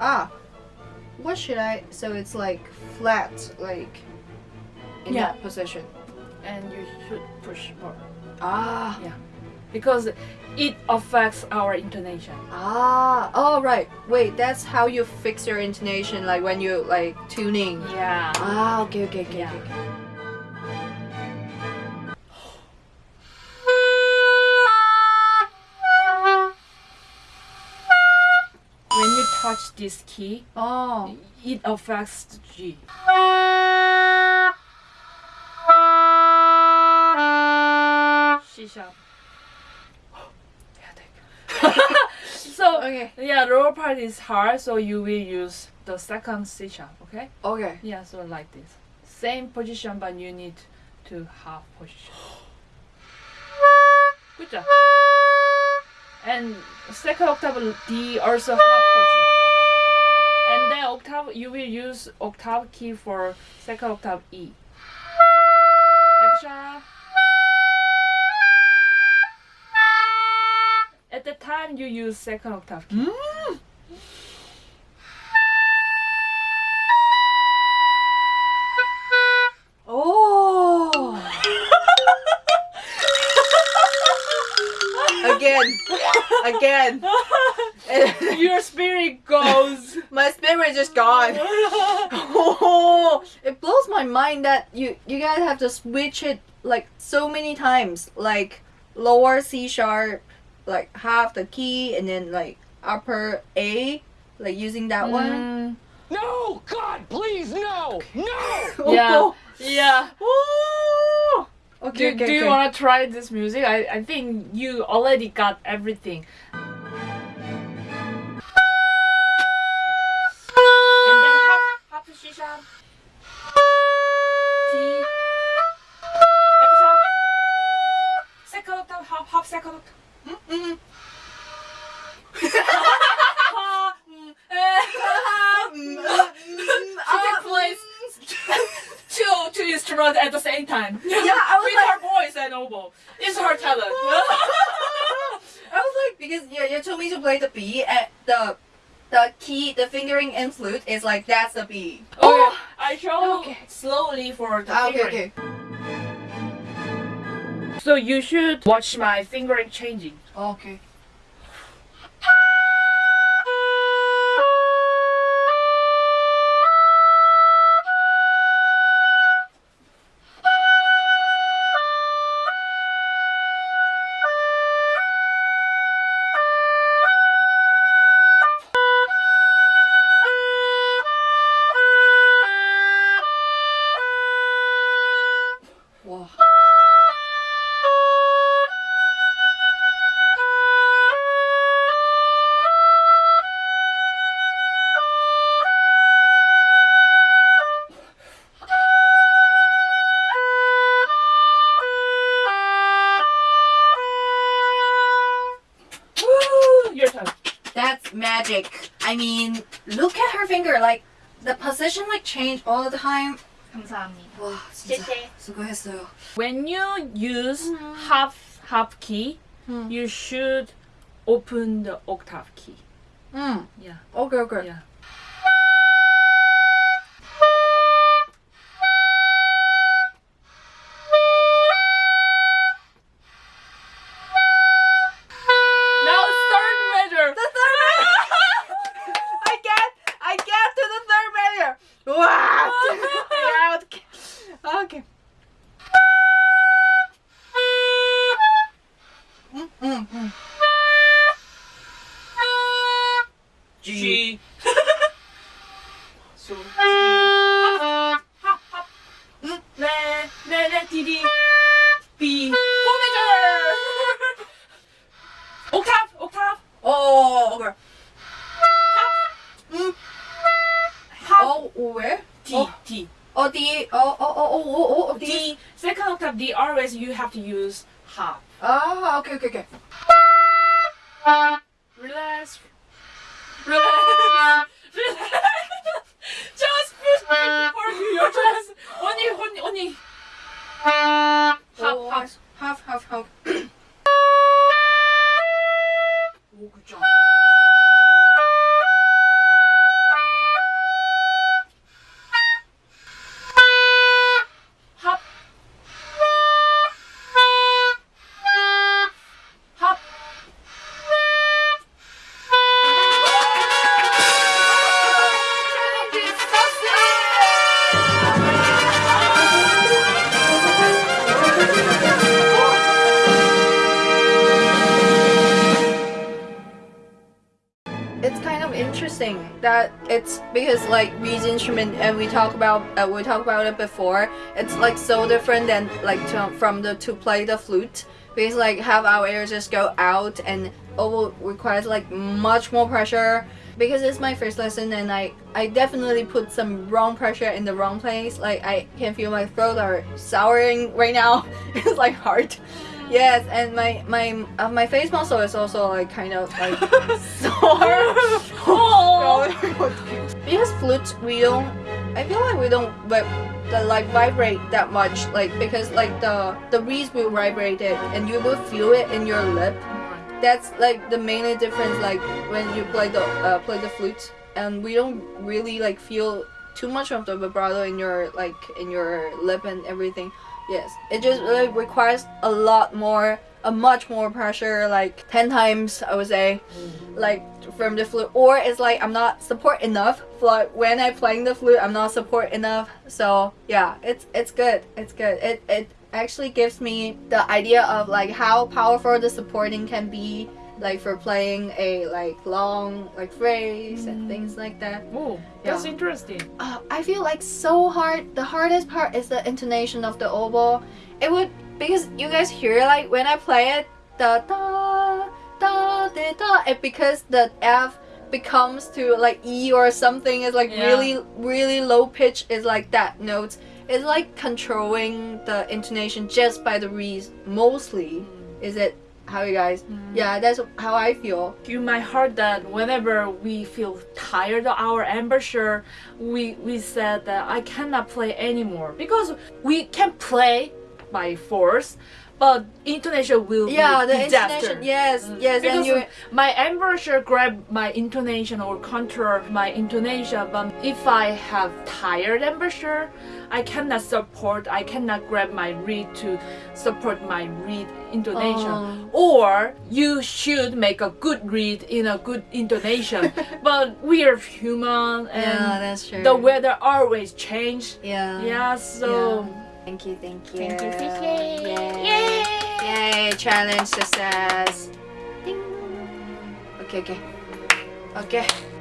Ah, what should I? So it's like flat, like in Yeah. that position. and you should push more Ah, Yeah. because it affects our intonation. ah. Oh right. Wait, that's how you fix your intonation, like when you like tuning. Yeah. Ah, okay, okay, okay, Yeah. okay. okay. Touch this key, Oh. it affects the G. C sharp. so Okay. yeah, the lower part is hard, so you will use the second C sharp. Okay. Okay. Yeah, so like this. Same position, but you need to half position. Good job. And second octave D also half position. And then octave, you will use octave key for second octave E. F sharp. At the time you use second octave key. Mm. Again. Your spirit goes. My spirit just gone. Oh, it blows my mind that you you guys have to switch it like so many times, like lower C sharp, like half the key, and then like upper A, like using that one. Mm, No! God, please, no! No! Yeah. yeah. Okay, Do, okay, do you want to try this music? I, I think you already got everything. At the same time. Yeah, I was With like, her voice and oboe. It's her talent. I was like, because yeah, you told me to play the B, at the the key, the fingering and flute is like that's the B. oh, I show Okay. slowly for the Ah, okay, fingering. okay. So you should watch my fingering changing. Okay. magic. I mean, look at her finger. Like the position like change all the time. 감사합니다. 와, 진짜 쎄쎄. 수고했어요. When you use half half key, 음. you should open the octave key. 음. Yeah. Okay, okay. Yeah. G. so G. Hop, hop, hop. Re, re, re, D, D. B. Four measure. Octave, octave. Oh, okay. Mm. Half. Oh, where? D, Oh. D. Oh, D. Oh, oh, oh, oh, oh, oh, D. D. Second octave D. Always you have to use half. Ah, okay, okay, okay. Relax Relax. Relax. Just push me for your chest. 언니, 언니, 언니. half, Oh, half. half, half, half. That it's because like these instrument and we talk about uh, we talked about it before. It's like so different than like to, from the to play the flute because like have our air just go out and oboe requires like much more pressure because it's my first lesson and I I definitely put some wrong pressure in the wrong place. Like I can feel my throat are souring right now. it's like hard. Yes, and my my uh, my face muscle is also like kind of like sore. Oh. because flute we don't. I feel like we don't but the like vibrate that much like because like the the reeds will vibrate it and you will feel it in your lip. That's like the main difference like when you play the uh, play the flute and we don't really like feel too much of the vibrato in your like in your lip and everything. Yes, it just like requires a lot more, a much more pressure, like ten times I would say, like from the flute. Or it's like I'm not support enough. Like when I playing the flute, I'm not support enough. So yeah, it's it's good. It's good. It it actually gives me the idea of like how powerful the supporting can be. Like for playing a like long like phrase and things like that. Oh, that's Yeah. interesting. uh, I feel like so hard. The hardest part is the intonation of the oboe. It would because you guys hear like when I play it, the da da da da. It because the F becomes to like E or something is like Yeah. really really low pitch is like that notes. It's like controlling the intonation just by the reeds mostly. Is it how you guys? Mm. Yeah, that's how I feel. You might heard that whenever we feel tired of our embouchure, we we said that I cannot play anymore because we can play by force, but intonation will Yeah, be the intonation. Yes, mm. yes, and Because you. my embouchure grab my intonation or control my intonation, but if I have tired embouchure, I cannot support. I cannot grab my reed to support my reed intonation. Oh. Or you should make a good reed in a good intonation. but we are human, and Yeah, the weather always change. Yeah. Yeah, so. Thank you, thank you. Thank you, thank you. Yay. Yay, challenge success. Ding. Okay, okay. Okay.